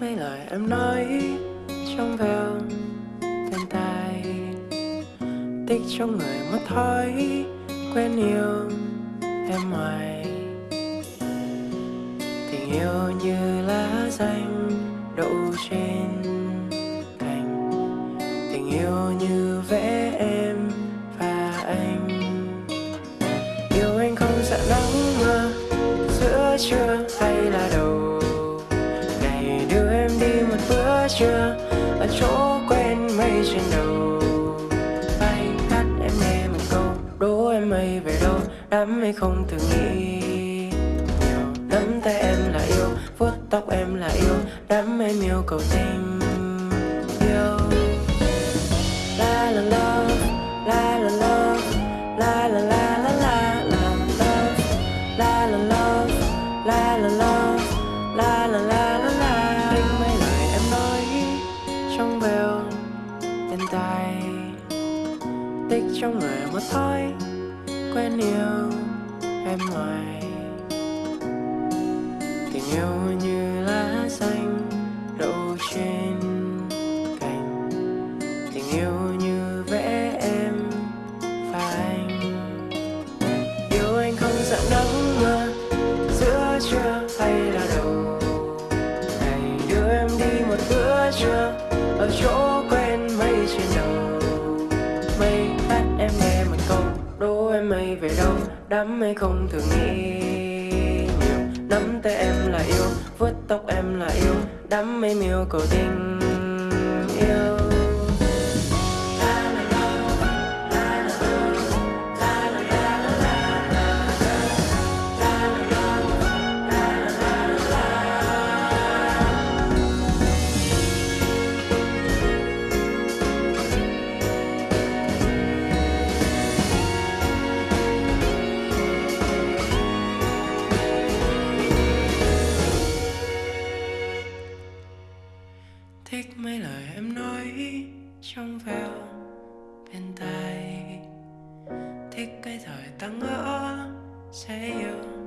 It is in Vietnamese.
mấy lời em nói trong veo bên tai tích trong người mất thói quen yêu em ngoài tình yêu như lá xanh đậu trên cành tình yêu như vẽ em và anh. Yêu anh không sợ nắng mưa, giữa trưa một ở chỗ quen mây trên đầu. Bay cắt em nghe một câu, đố em mây về đâu? Đám mây không từng nghĩ. Nhiều nắm tay em là yêu, vuốt tóc em là yêu đám mây miêu cầu tình tay tích trong người một thói quen yêu em ngoài. Tình yêu như lá xanh đậu trên cành. Tình yêu như vẽ em và anh yêu anh không sợ nắng mưa, giữa trưa hay là đầu. Ngày đưa em đi một bữa trưa, ở chỗ quen mây về đâu đám mây không thường nghĩ. Nhiều nắm tay em là yêu, vuốt tóc em là yêu đám mây miêu cầu tình. Yêu thích mấy lời em nói trong veo bên tai. Thích cái thời ta ngỡ sẽ yêu.